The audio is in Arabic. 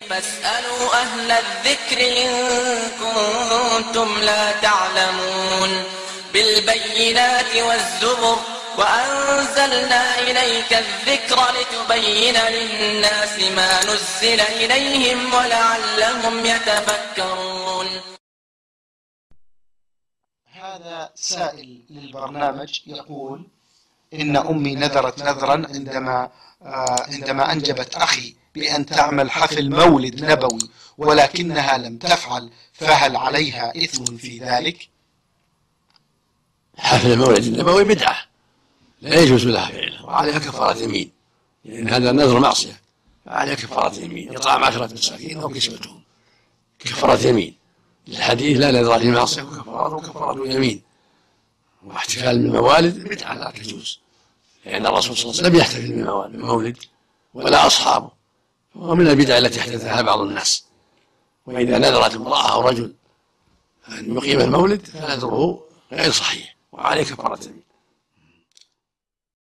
فاسألوا أهل الذكر إن كنتم لا تعلمون بالبينات والزبر وأنزلنا إليك الذكر لتبين للناس ما نزل إليهم ولعلهم يتفكرون. هذا سائل للبرنامج يقول إن أمي نذرت نذرا عندما آه، عندما أنجبت أخي. بأن تعمل حفل مولد نبوي ولكنها لم تفعل فهل عليها إثم في ذلك؟ حفل المولد النبوي بدعة لا يجوز لها فعله وعليها كفارة يمين لأن هذا نذر معصية فعليها كفارة يمين إطعام عشرة مساكين أو كسوتهم كفارة يمين الحديث لا نذر في معصية وكفارة وكفارة يمين واحتفال بالموالد بدعة لا تجوز لأن الرسول صلى الله عليه وسلم لم يحتفل بالمولد ولا أصحابه ومن البدع التي احدثها بعض الناس. وإذا نذرت امرأة أو رجل أن يقيم المولد فنذره غير صحيح. وعليه كفارة